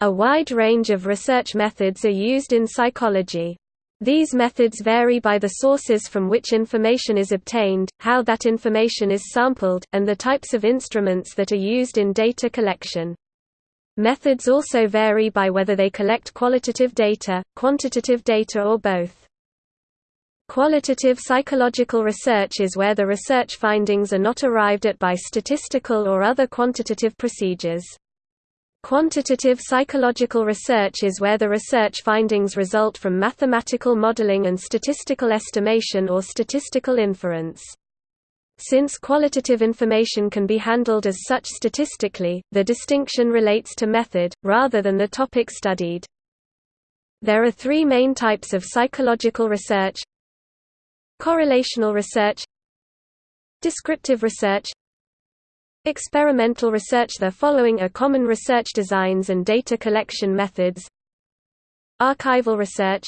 A wide range of research methods are used in psychology. These methods vary by the sources from which information is obtained, how that information is sampled, and the types of instruments that are used in data collection. Methods also vary by whether they collect qualitative data, quantitative data or both. Qualitative psychological research is where the research findings are not arrived at by statistical or other quantitative procedures. Quantitative psychological research is where the research findings result from mathematical modeling and statistical estimation or statistical inference. Since qualitative information can be handled as such statistically, the distinction relates to method, rather than the topic studied. There are three main types of psychological research Correlational research Descriptive research Experimental research The following are common research designs and data collection methods Archival research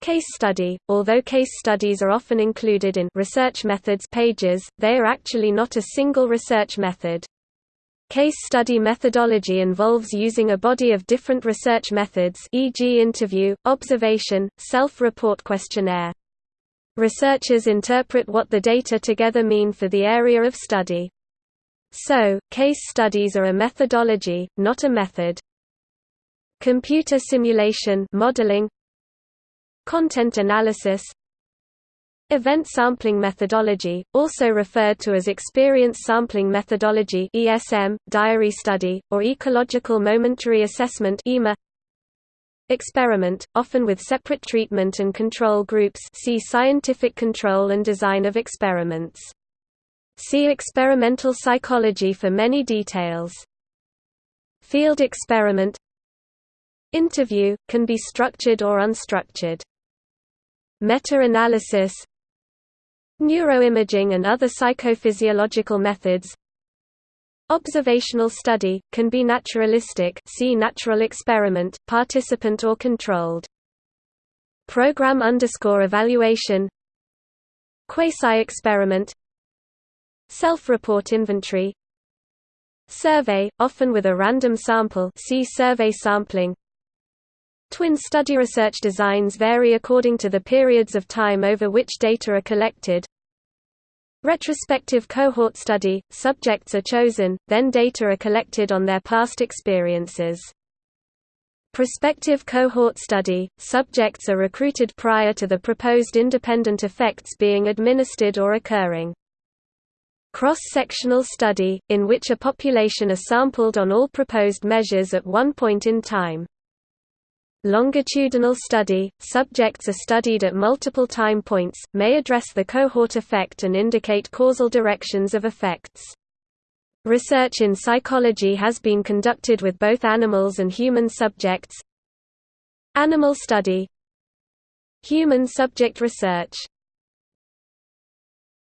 Case study – Although case studies are often included in research methods pages, they are actually not a single research method. Case study methodology involves using a body of different research methods e.g. interview, observation, self-report questionnaire. Researchers interpret what the data together mean for the area of study. So, case studies are a methodology, not a method. Computer simulation modeling, Content analysis Event sampling methodology, also referred to as experience sampling methodology ESM, diary study, or ecological momentary assessment EMA. Experiment, often with separate treatment and control groups see scientific control and design of experiments. See experimental psychology for many details. Field experiment Interview, can be structured or unstructured. Meta-analysis Neuroimaging and other psychophysiological methods Observational study, can be naturalistic see natural experiment, participant or controlled. Program underscore evaluation Quasi-experiment Self-report inventory Survey, often with a random sample see survey sampling Twin study research designs vary according to the periods of time over which data are collected. Retrospective cohort study – subjects are chosen, then data are collected on their past experiences. Prospective cohort study – subjects are recruited prior to the proposed independent effects being administered or occurring. Cross-sectional study, in which a population are sampled on all proposed measures at one point in time. Longitudinal study – subjects are studied at multiple time points, may address the cohort effect and indicate causal directions of effects. Research in psychology has been conducted with both animals and human subjects Animal study Human subject research